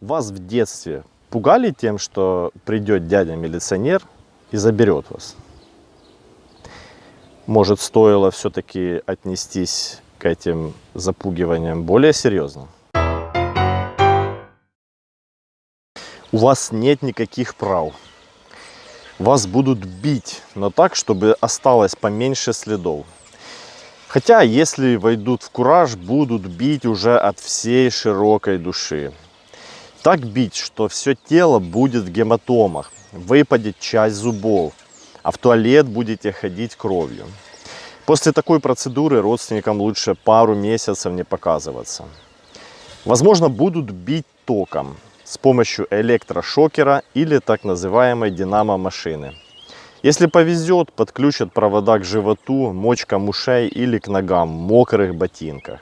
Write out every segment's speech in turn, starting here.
Вас в детстве пугали тем, что придет дядя-милиционер и заберет вас? Может, стоило все-таки отнестись к этим запугиваниям более серьезно? У вас нет никаких прав. Вас будут бить, но так, чтобы осталось поменьше следов. Хотя, если войдут в кураж, будут бить уже от всей широкой души. Так бить, что все тело будет в гематомах, выпадет часть зубов, а в туалет будете ходить кровью. После такой процедуры родственникам лучше пару месяцев не показываться. Возможно, будут бить током с помощью электрошокера или так называемой динамо-машины. Если повезет, подключат провода к животу, мочкам ушей или к ногам в мокрых ботинках.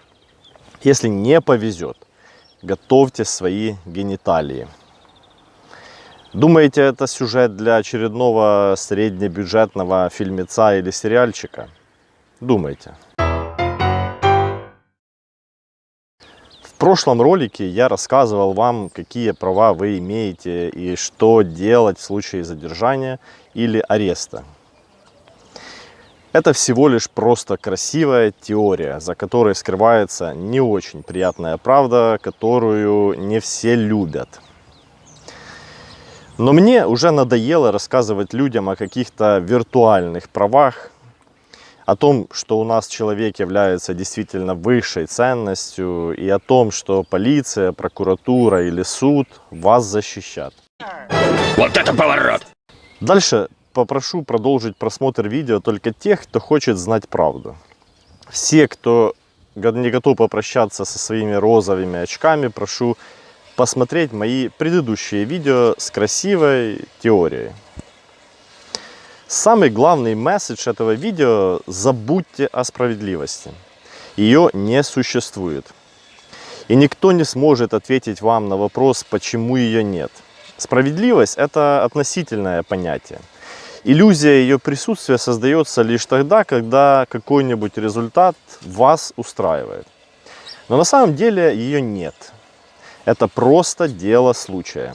Если не повезет, готовьте свои гениталии. Думаете, это сюжет для очередного среднебюджетного фильмеца или сериальчика? Думайте. Прошлом ролике я рассказывал вам, какие права вы имеете и что делать в случае задержания или ареста. Это всего лишь просто красивая теория, за которой скрывается не очень приятная правда, которую не все любят. Но мне уже надоело рассказывать людям о каких-то виртуальных правах, о том, что у нас человек является действительно высшей ценностью, и о том, что полиция, прокуратура или суд вас защищат. Вот это поворот! Дальше попрошу продолжить просмотр видео только тех, кто хочет знать правду. Все, кто не готов попрощаться со своими розовыми очками, прошу посмотреть мои предыдущие видео с красивой теорией. Самый главный месседж этого видео – забудьте о справедливости. Ее не существует. И никто не сможет ответить вам на вопрос, почему ее нет. Справедливость – это относительное понятие. Иллюзия ее присутствия создается лишь тогда, когда какой-нибудь результат вас устраивает. Но на самом деле ее нет. Это просто дело случая.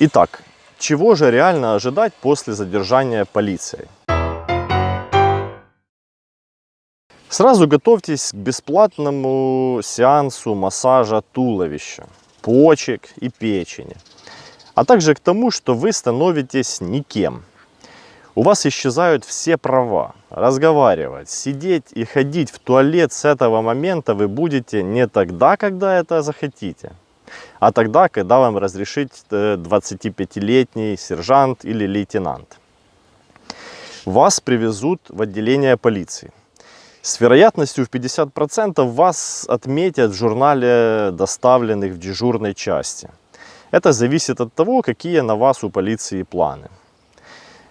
Итак, чего же реально ожидать после задержания полицией? Сразу готовьтесь к бесплатному сеансу массажа туловища, почек и печени, а также к тому, что вы становитесь никем – у вас исчезают все права. Разговаривать, сидеть и ходить в туалет с этого момента вы будете не тогда, когда это захотите, а тогда, когда вам разрешит 25-летний э, сержант или лейтенант. Вас привезут в отделение полиции. С вероятностью в 50% вас отметят в журнале доставленных в дежурной части. Это зависит от того, какие на вас у полиции планы.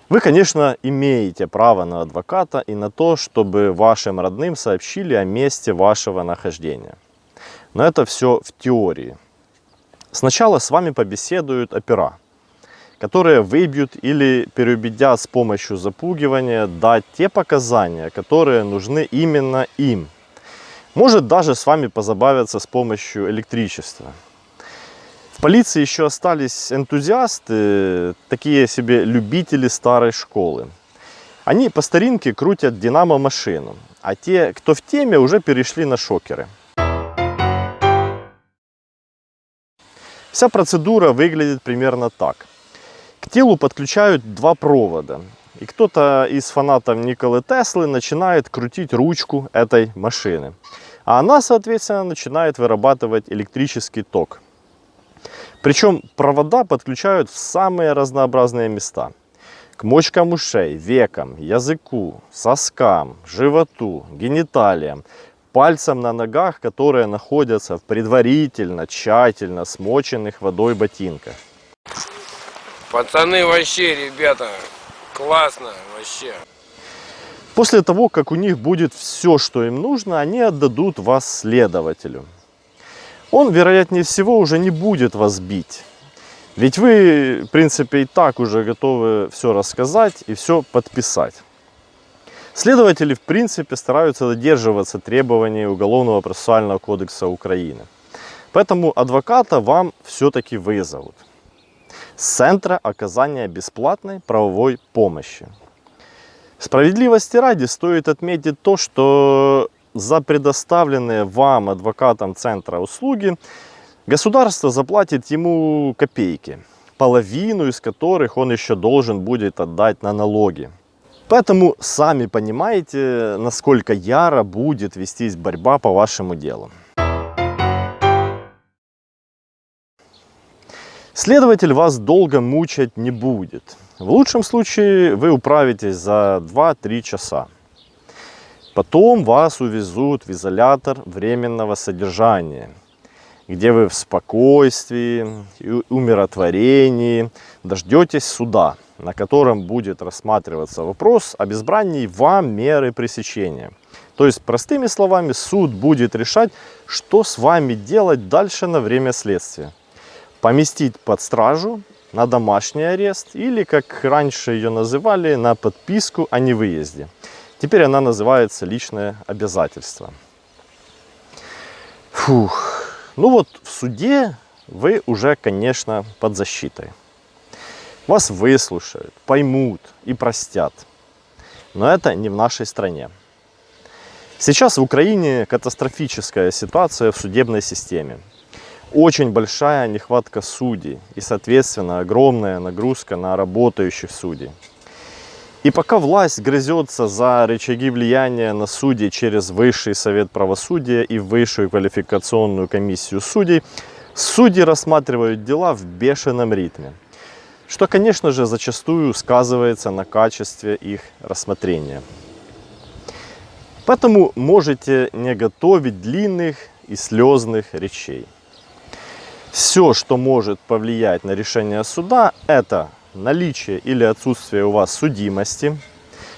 Вы, конечно, имеете право на адвоката и на то, чтобы вашим родным сообщили о месте вашего нахождения. Но это все в теории. Сначала с вами побеседуют опера, которые выбьют или переубедят с помощью запугивания дать те показания, которые нужны именно им. Может даже с вами позабавиться с помощью электричества. В полиции еще остались энтузиасты, такие себе любители старой школы. Они по старинке крутят динамо-машину, а те, кто в теме, уже перешли на шокеры. Вся процедура выглядит примерно так. К телу подключают два провода. И кто-то из фанатов Николы Теслы начинает крутить ручку этой машины. А она, соответственно, начинает вырабатывать электрический ток. Причем провода подключают в самые разнообразные места. К мочкам ушей, векам, языку, соскам, животу, гениталиям, пальцам на ногах, которые находятся в предварительно, тщательно смоченных водой ботинках. Пацаны вообще, ребята, классно вообще. После того, как у них будет все, что им нужно, они отдадут вас следователю он, вероятнее всего, уже не будет вас бить. Ведь вы, в принципе, и так уже готовы все рассказать и все подписать. Следователи, в принципе, стараются додерживаться требований Уголовного процессуального кодекса Украины. Поэтому адвоката вам все-таки вызовут с Центра оказания бесплатной правовой помощи. Справедливости ради стоит отметить то, что за предоставленные вам адвокатом Центра услуги государство заплатит ему копейки, половину из которых он еще должен будет отдать на налоги. Поэтому сами понимаете, насколько яро будет вестись борьба по вашему делу. Следователь вас долго мучать не будет. В лучшем случае вы управитесь за 2-3 часа. Потом вас увезут в изолятор временного содержания, где вы в спокойствии и умиротворении дождетесь суда, на котором будет рассматриваться вопрос об избрании вам меры пресечения. То есть, простыми словами, суд будет решать, что с вами делать дальше на время следствия поместить под стражу на домашний арест или, как раньше ее называли, на подписку о невыезде. Теперь она называется личное обязательство. Фух. Ну вот в суде вы уже, конечно, под защитой. Вас выслушают, поймут и простят. Но это не в нашей стране. Сейчас в Украине катастрофическая ситуация в судебной системе очень большая нехватка судей и, соответственно, огромная нагрузка на работающих судей. И пока власть грызется за рычаги влияния на судей через Высший Совет Правосудия и Высшую квалификационную комиссию судей, судьи рассматривают дела в бешеном ритме, что, конечно же, зачастую сказывается на качестве их рассмотрения. Поэтому можете не готовить длинных и слезных речей. Все, что может повлиять на решение суда, это наличие или отсутствие у вас судимости,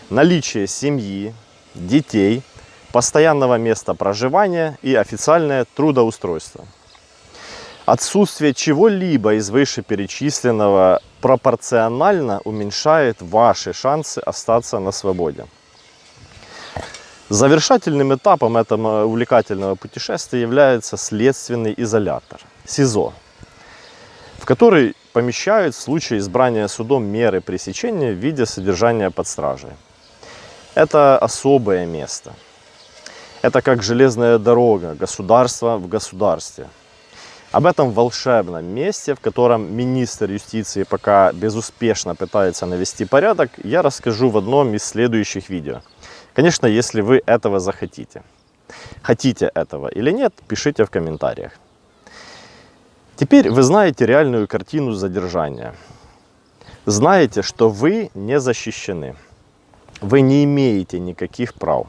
наличие семьи, детей, постоянного места проживания и официальное трудоустройство. Отсутствие чего-либо из вышеперечисленного пропорционально уменьшает ваши шансы остаться на свободе. Завершательным этапом этого увлекательного путешествия является следственный изолятор – СИЗО, в который помещают в случае избрания судом меры пресечения в виде содержания под стражей. Это особое место. Это как железная дорога, государство в государстве. Об этом волшебном месте, в котором министр юстиции пока безуспешно пытается навести порядок, я расскажу в одном из следующих видео. Конечно, если вы этого захотите. Хотите этого или нет, пишите в комментариях. Теперь вы знаете реальную картину задержания. Знаете, что вы не защищены. Вы не имеете никаких прав.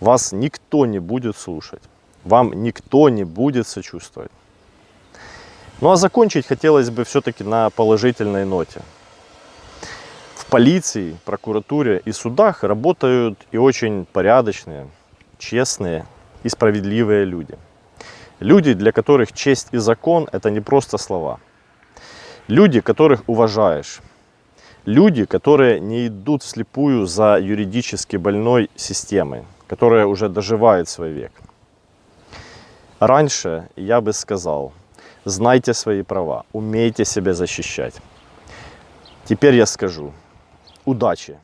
Вас никто не будет слушать. Вам никто не будет сочувствовать. Ну а закончить хотелось бы все-таки на положительной ноте. В полиции, прокуратуре и судах работают и очень порядочные, честные и справедливые люди – Люди, для которых честь и закон – это не просто слова. Люди, которых уважаешь. Люди, которые не идут вслепую за юридически больной системой, которая уже доживает свой век. Раньше я бы сказал, знайте свои права, умейте себя защищать. Теперь я скажу, удачи!